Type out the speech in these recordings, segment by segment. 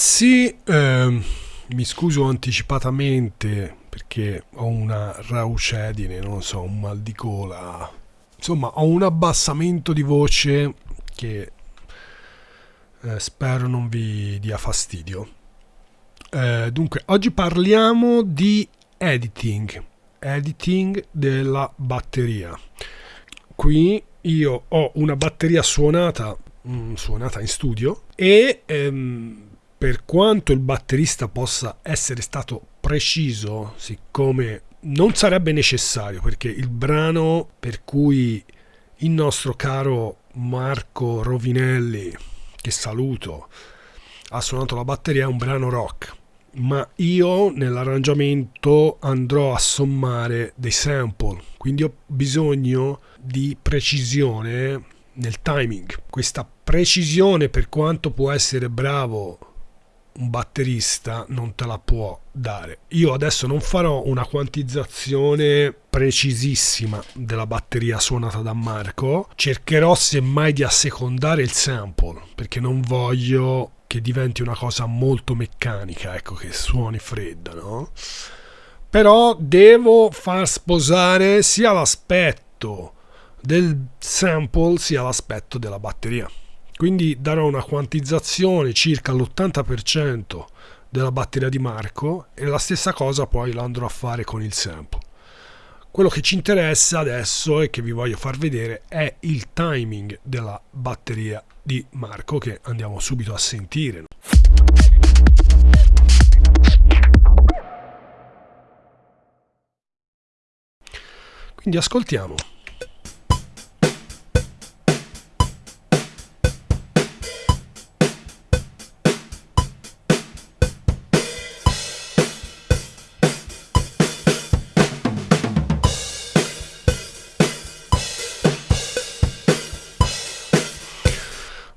ragazzi, ehm, mi scuso anticipatamente perché ho una raucedine, non so, un mal di gola. Insomma, ho un abbassamento di voce che eh, spero non vi dia fastidio. Eh, dunque, oggi parliamo di editing, editing della batteria. Qui io ho una batteria suonata Mm, suonata in studio e ehm, per quanto il batterista possa essere stato preciso, siccome non sarebbe necessario, perché il brano per cui il nostro caro Marco Rovinelli, che saluto, ha suonato la batteria è un brano rock, ma io nell'arrangiamento andrò a sommare dei sample, quindi ho bisogno di precisione nel timing. Questa precisione, per quanto può essere bravo un batterista, non te la può dare. Io adesso non farò una quantizzazione precisissima della batteria suonata da Marco, cercherò semmai di assecondare il sample, perché non voglio che diventi una cosa molto meccanica, ecco, che suoni fredda, no? Però devo far sposare sia l'aspetto del sample sia l'aspetto della batteria. Quindi darò una quantizzazione circa l'80% della batteria di Marco e la stessa cosa poi la andrò a fare con il sample. Quello che ci interessa adesso e che vi voglio far vedere è il timing della batteria di Marco che andiamo subito a sentire. Quindi ascoltiamo.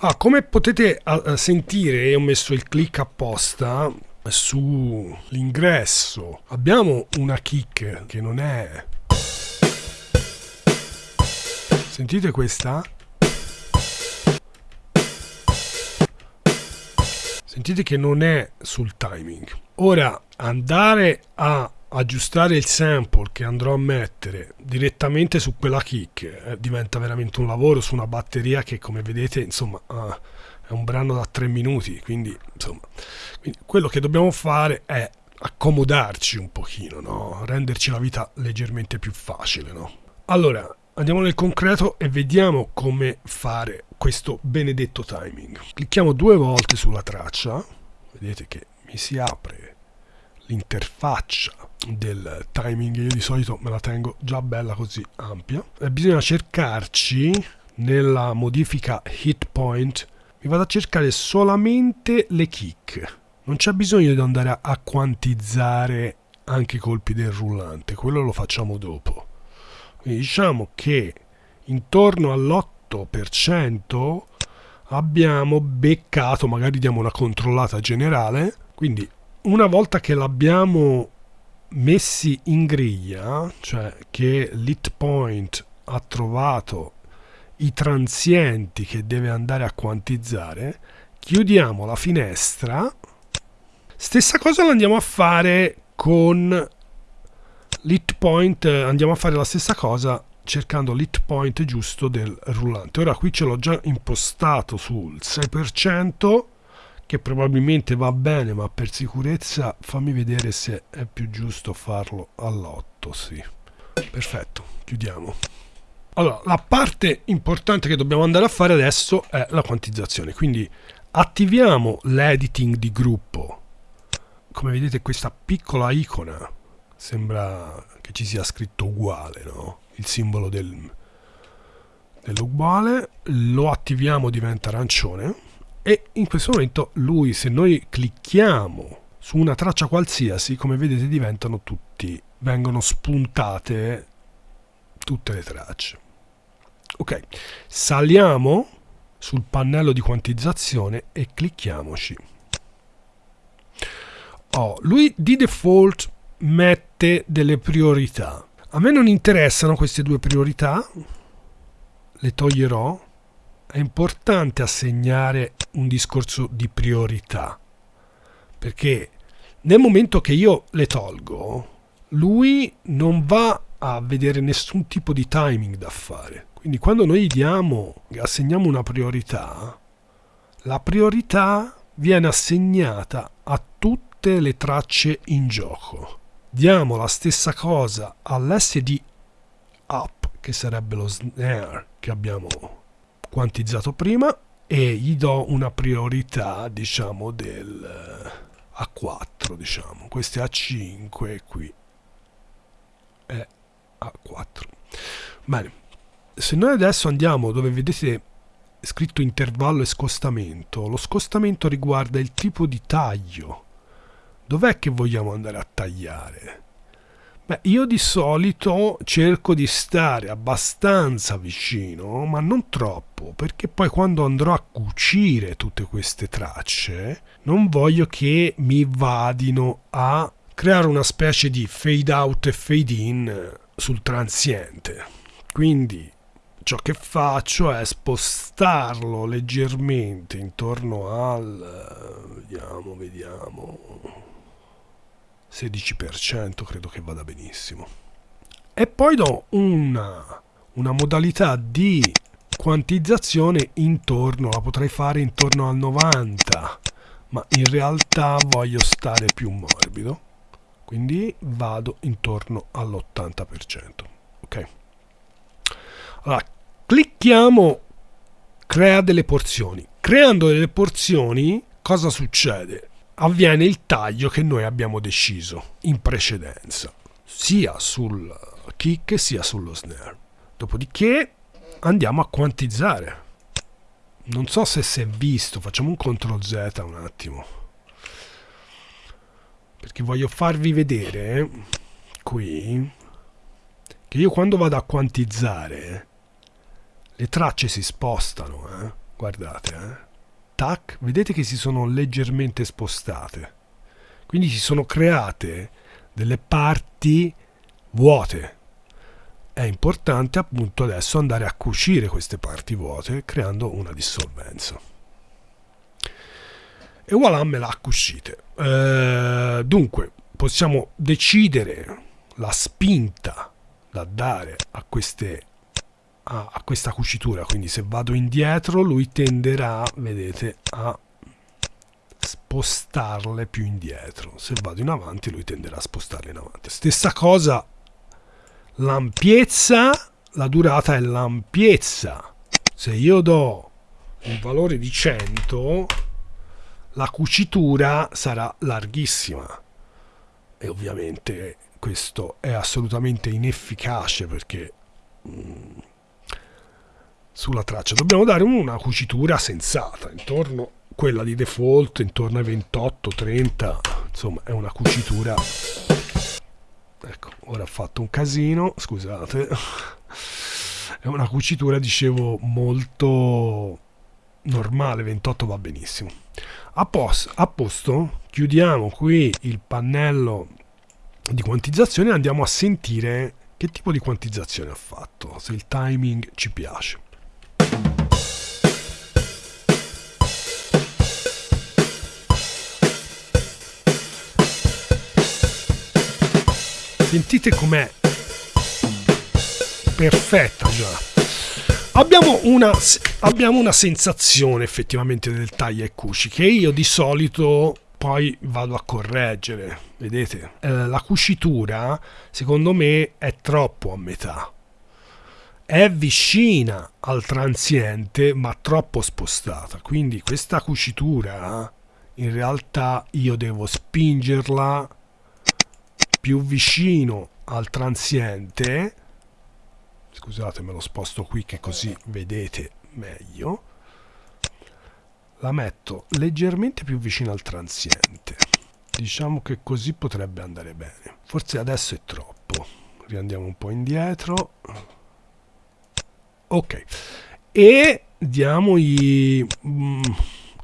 Ah, come potete sentire, ho messo il click apposta sull'ingresso. Abbiamo una kick che non è... Sentite questa? Sentite che non è sul timing. Ora andare a aggiustare il sample che andrò a mettere direttamente su quella kick eh, diventa veramente un lavoro su una batteria che come vedete insomma uh, è un brano da tre minuti quindi insomma quindi quello che dobbiamo fare è accomodarci un pochino no? renderci la vita leggermente più facile no? allora andiamo nel concreto e vediamo come fare questo benedetto timing clicchiamo due volte sulla traccia vedete che mi si apre l'interfaccia del timing io di solito me la tengo già bella così ampia. E bisogna cercarci nella modifica hit point. Mi vado a cercare solamente le kick. Non c'è bisogno di andare a quantizzare anche i colpi del rullante quello lo facciamo dopo. Quindi diciamo che intorno all'8% abbiamo beccato magari diamo una controllata generale quindi una volta che l'abbiamo messi in griglia, cioè che l'hit point ha trovato i transienti che deve andare a quantizzare, chiudiamo la finestra. Stessa cosa la andiamo a fare con l'hit point, andiamo a fare la stessa cosa cercando l'hit point giusto del rullante. Ora qui ce l'ho già impostato sul 6%, che probabilmente va bene ma per sicurezza fammi vedere se è più giusto farlo all'8 sì. Perfetto chiudiamo. Allora la parte importante che dobbiamo andare a fare adesso è la quantizzazione quindi attiviamo l'editing di gruppo. Come vedete questa piccola icona sembra che ci sia scritto uguale no? il simbolo del, dell'uguale lo attiviamo diventa arancione e in questo momento lui se noi clicchiamo su una traccia qualsiasi come vedete diventano tutti vengono spuntate tutte le tracce. Ok saliamo sul pannello di quantizzazione e clicchiamoci. Oh, lui di default mette delle priorità. A me non interessano queste due priorità le toglierò è importante assegnare un discorso di priorità. perché nel momento che io le tolgo, lui non va a vedere nessun tipo di timing da fare. Quindi quando noi diamo, assegniamo una priorità, la priorità viene assegnata a tutte le tracce in gioco. Diamo la stessa cosa all'SD up, che sarebbe lo snare che abbiamo quantizzato prima, e gli do una priorità, diciamo, del A4, diciamo. Questo è A5 e qui è A4. Bene, se noi adesso andiamo dove vedete scritto intervallo e scostamento, lo scostamento riguarda il tipo di taglio. Dov'è che vogliamo andare a tagliare? Beh, io di solito cerco di stare abbastanza vicino, ma non troppo, perché poi quando andrò a cucire tutte queste tracce, non voglio che mi vadino a creare una specie di fade out e fade in sul transiente. Quindi ciò che faccio è spostarlo leggermente intorno al vediamo vediamo 16% credo che vada benissimo e poi do una, una modalità di quantizzazione intorno la potrei fare intorno al 90 ma in realtà voglio stare più morbido quindi vado intorno all'80% ok allora clicchiamo crea delle porzioni. Creando delle porzioni cosa succede? Avviene il taglio che noi abbiamo deciso in precedenza, sia sul kick sia sullo snare. Dopodiché andiamo a quantizzare. Non so se si è visto, facciamo un CTRL Z un attimo. Perché voglio farvi vedere qui che io quando vado a quantizzare le tracce si spostano, eh? guardate, eh? Tac, vedete che si sono leggermente spostate. Quindi si sono create delle parti vuote. È importante appunto adesso andare a cucire queste parti vuote creando una dissolvenza. E voilà, me l'ha cucite. Eh, dunque, possiamo decidere la spinta da dare a queste a, a questa cucitura. Quindi se vado indietro lui tenderà vedete a spostarle più indietro. Se vado in avanti lui tenderà a spostarle in avanti. Stessa cosa l'ampiezza la durata è l'ampiezza. Se io do un valore di 100 la cucitura sarà larghissima. E ovviamente questo è assolutamente inefficace perché mm, sulla traccia. Dobbiamo dare una cucitura sensata, intorno quella di default, intorno ai 28, 30, insomma è una cucitura... Ecco, ora ho fatto un casino, scusate. È una cucitura, dicevo, molto normale, 28 va benissimo. A, posto, a posto, chiudiamo qui il pannello di quantizzazione e andiamo a sentire che tipo di quantizzazione ha fatto, se il timing ci piace. Sentite com'è perfetta già. Abbiamo una, abbiamo una sensazione effettivamente del taglia e cuci che io di solito poi vado a correggere. Vedete? Eh, la cucitura secondo me è troppo a metà è vicina al transiente ma troppo spostata quindi questa cucitura in realtà io devo spingerla più vicino al transiente. Scusate me lo sposto qui che così vedete meglio. La metto leggermente più vicino al transiente. Diciamo che così potrebbe andare bene. Forse adesso è troppo. Riandiamo un po' indietro. Ok. E diamogli mm,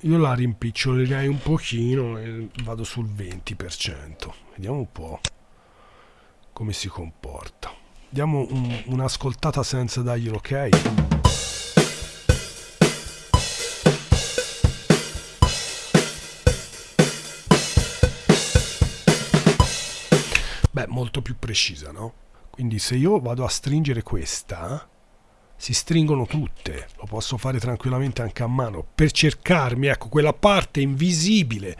io la rimpicciolerei un pochino e vado sul 20% vediamo un po' come si comporta. Diamo un, un'ascoltata senza dargli un ok. Beh, molto più precisa, no? Quindi se io vado a stringere questa, si stringono tutte lo posso fare tranquillamente anche a mano per cercarmi ecco quella parte invisibile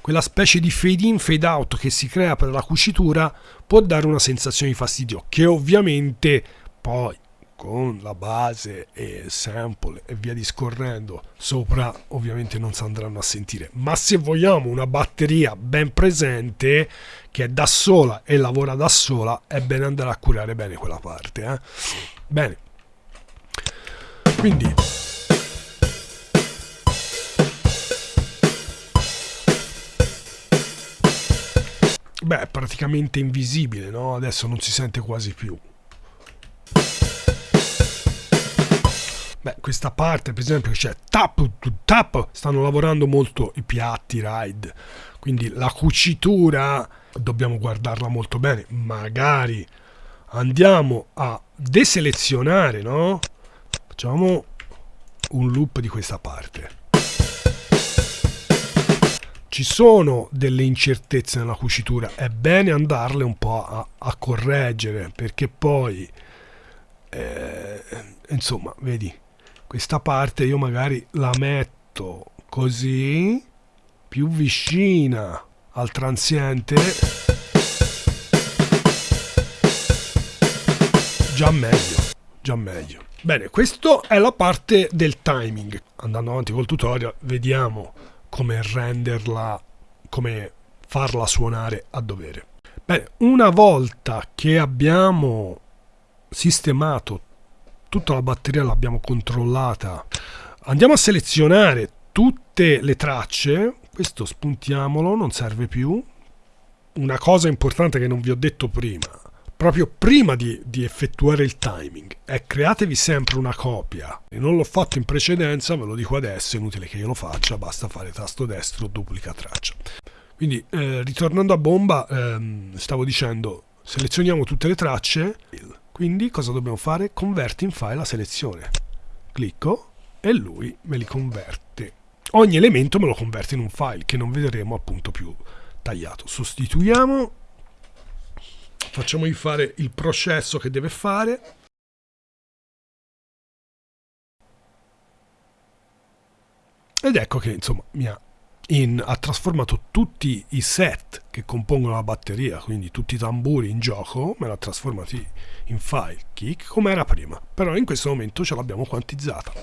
quella specie di fade in fade out che si crea per la cucitura può dare una sensazione di fastidio che ovviamente poi con la base e sample e via discorrendo sopra ovviamente non si andranno a sentire ma se vogliamo una batteria ben presente che è da sola e lavora da sola è bene andare a curare bene quella parte eh? bene quindi beh è praticamente invisibile no? adesso non si sente quasi più Beh, questa parte, per esempio, c'è tap to tap, stanno lavorando molto i piatti ride, quindi la cucitura dobbiamo guardarla molto bene. Magari andiamo a deselezionare, no? Facciamo un loop di questa parte. Ci sono delle incertezze nella cucitura, è bene andarle un po' a, a correggere perché poi, eh, insomma, vedi, questa parte io magari la metto così più vicina al transiente già meglio già meglio bene questo è la parte del timing. Andando avanti col tutorial vediamo come renderla come farla suonare a dovere. Bene una volta che abbiamo sistemato tutta la batteria l'abbiamo controllata andiamo a selezionare tutte le tracce. Questo spuntiamolo non serve più. Una cosa importante che non vi ho detto prima proprio prima di, di, effettuare il timing è createvi sempre una copia e non l'ho fatto in precedenza ve lo dico adesso è inutile che io lo faccia basta fare tasto destro duplica traccia quindi eh, ritornando a bomba ehm, stavo dicendo selezioniamo tutte le tracce quindi cosa dobbiamo fare? Converti in file la selezione. Clicco e lui me li converte. Ogni elemento me lo converte in un file che non vedremo appunto più tagliato. Sostituiamo, facciamogli fare il processo che deve fare. Ed ecco che insomma mi ha in, ha trasformato tutti i set che compongono la batteria, quindi tutti i tamburi in gioco, me l'ha trasformati in file kick come era prima, però in questo momento ce l'abbiamo quantizzata.